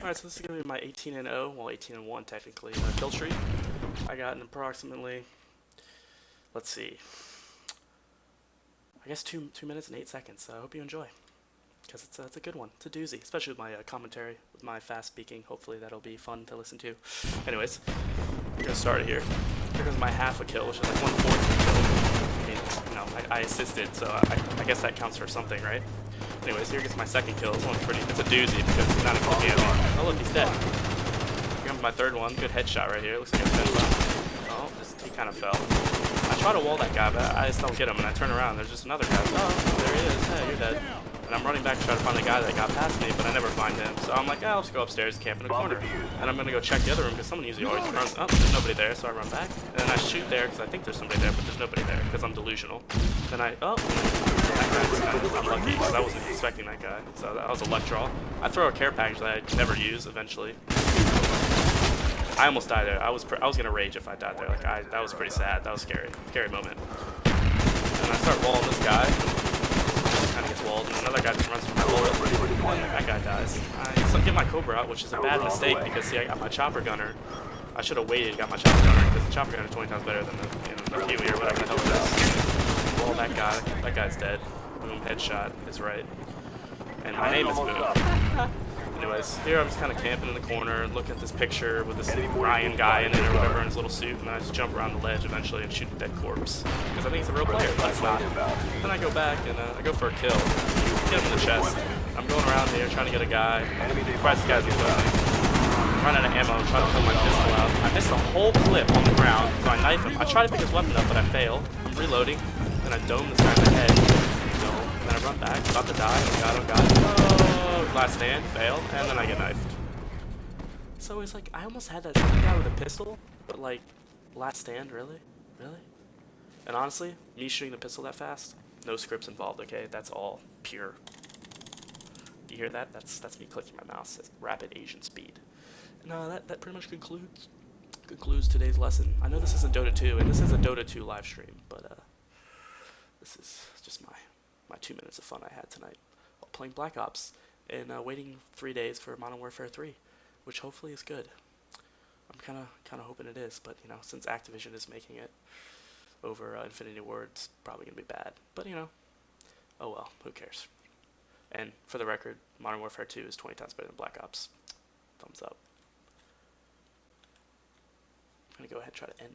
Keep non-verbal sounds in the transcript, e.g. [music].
Alright, so this is going to be my 18 and 0, well 18 and 1 technically, uh, kill streak. I got an approximately, let's see, I guess two two minutes and eight seconds. So I hope you enjoy, because it's a, it's a good one. It's a doozy, especially with my uh, commentary, with my fast speaking. Hopefully that'll be fun to listen to. Anyways, we're gonna start here. Here goes my half a kill, which is like one fourth of a kill. I mean, you know, I, I assisted, so I, I guess that counts for something, right? Anyways, here gets my second kill. This one's pretty, it's a doozy because it's not a DMR. Oh look, he's dead. Here comes my third one. Good headshot right here. Looks like a Oh, this, he kind of fell. I try to wall that guy, but I just don't get him. And I turn around, there's just another guy. Oh, there he is. Hey, you're dead. I'm running back to try to find the guy that got past me, but I never find him. So I'm like, oh, I'll just go upstairs, camp in a corner. And I'm gonna go check the other room because someone usually always runs. Oh, there's nobody there, so I run back. And then I shoot there because I think there's somebody there, but there's nobody there because I'm delusional. Then I, oh, that guy was kind of unlucky because I wasn't expecting that guy. So that was a luck draw. I throw a care package that I never use eventually. I almost died there. I was I was gonna rage if I died there. Like I that was pretty sad. That was scary. Scary moment. And I start walling this guy. Kind of gets walled, and another guy just runs from. That guy dies. I so get my Cobra out, which is a bad mistake because see I got my chopper gunner. I should have waited, got my chopper gunner because the chopper gunner is 20 times better than the, you know, the Huey or whatever the hell it is. Wall that guy. That guy's dead. Boom, headshot is right. And my name is Boom. [laughs] Anyways, here I'm just kind of camping in the corner, looking at this picture with this Ryan guy in it or whatever in his little suit, and I just jump around the ledge eventually and shoot a dead corpse. Because I think he's a real player, but it's not. Then I go back and uh, I go for a kill. Get him in the chest. I'm going around here trying to get a guy. Surprise guy's I'm running out of ammo, trying to pull my pistol out. I missed the whole clip on the ground, so I knife him. I try to pick his weapon up, but I fail. I'm reloading, and I dome this guy in the head. And then I run back, about to die. Oh god, oh god. Oh, last stand, fail, and then I get knifed. So it's like, I almost had that guy with a pistol, but like, last stand, really? Really? And honestly, me shooting the pistol that fast, no scripts involved, okay? That's all pure. You hear that? That's that's me clicking my mouse at rapid Asian speed. No, that, that pretty much concludes concludes today's lesson. I know this isn't Dota 2, and this is a Dota 2 live stream, but uh, this is just my my two minutes of fun I had tonight while playing Black Ops and uh, waiting three days for Modern Warfare 3, which hopefully is good. I'm kind of kind of hoping it is, but you know, since Activision is making it over uh, Infinity Ward, it's probably gonna be bad. But you know, oh well, who cares? And for the record, Modern Warfare 2 is 20 times better than Black Ops. Thumbs up. I'm gonna go ahead and try to end